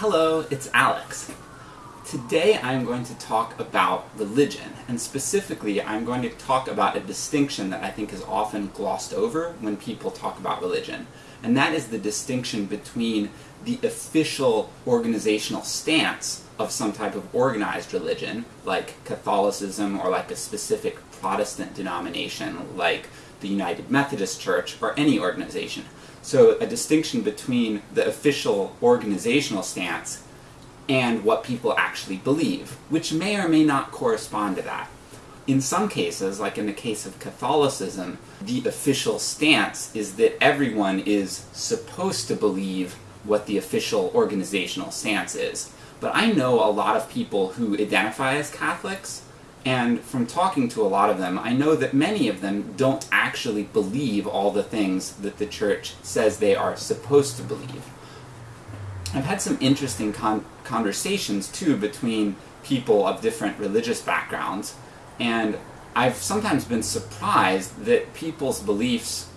Hello, it's Alex. Today I'm going to talk about religion, and specifically I'm going to talk about a distinction that I think is often glossed over when people talk about religion, and that is the distinction between the official organizational stance of some type of organized religion, like Catholicism or like a specific Protestant denomination like the United Methodist Church or any organization. So a distinction between the official organizational stance and what people actually believe, which may or may not correspond to that. In some cases, like in the case of Catholicism, the official stance is that everyone is supposed to believe what the official organizational stance is. But I know a lot of people who identify as Catholics, and from talking to a lot of them, I know that many of them don't actually believe all the things that the church says they are supposed to believe. I've had some interesting con conversations, too, between people of different religious backgrounds, and I've sometimes been surprised that people's beliefs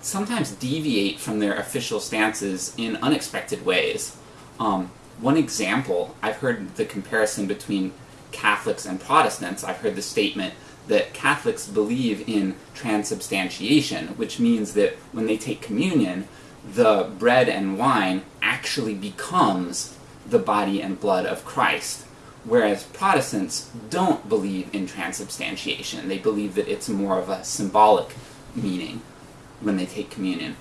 sometimes deviate from their official stances in unexpected ways. Um, one example, I've heard the comparison between Catholics and Protestants. I've heard the statement that Catholics believe in transubstantiation, which means that when they take communion, the bread and wine actually becomes the body and blood of Christ. Whereas Protestants don't believe in transubstantiation. They believe that it's more of a symbolic meaning when they take communion.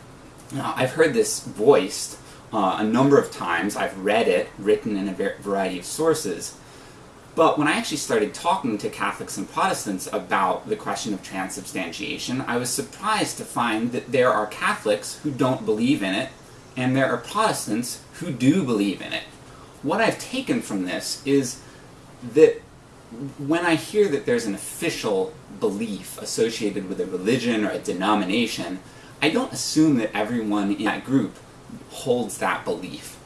Now, I've heard this voiced uh, a number of times. I've read it, written in a variety of sources. But when I actually started talking to Catholics and Protestants about the question of transubstantiation, I was surprised to find that there are Catholics who don't believe in it, and there are Protestants who do believe in it. What I've taken from this is that when I hear that there's an official belief associated with a religion or a denomination, I don't assume that everyone in that group holds that belief.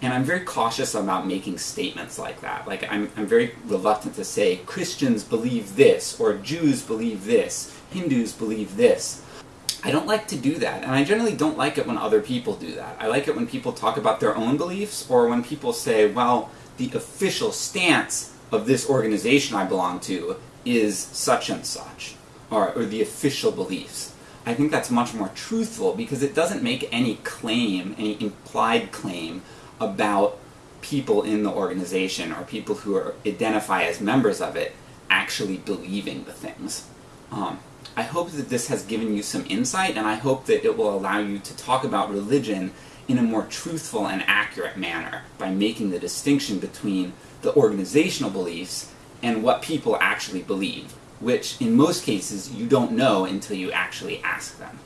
And I'm very cautious about making statements like that. Like, I'm, I'm very reluctant to say, Christians believe this, or Jews believe this, Hindus believe this. I don't like to do that, and I generally don't like it when other people do that. I like it when people talk about their own beliefs, or when people say, well, the official stance of this organization I belong to is such and such, or, or the official beliefs. I think that's much more truthful because it doesn't make any claim, any implied claim, about people in the organization, or people who are, identify as members of it, actually believing the things. Um, I hope that this has given you some insight, and I hope that it will allow you to talk about religion in a more truthful and accurate manner, by making the distinction between the organizational beliefs and what people actually believe, which in most cases you don't know until you actually ask them.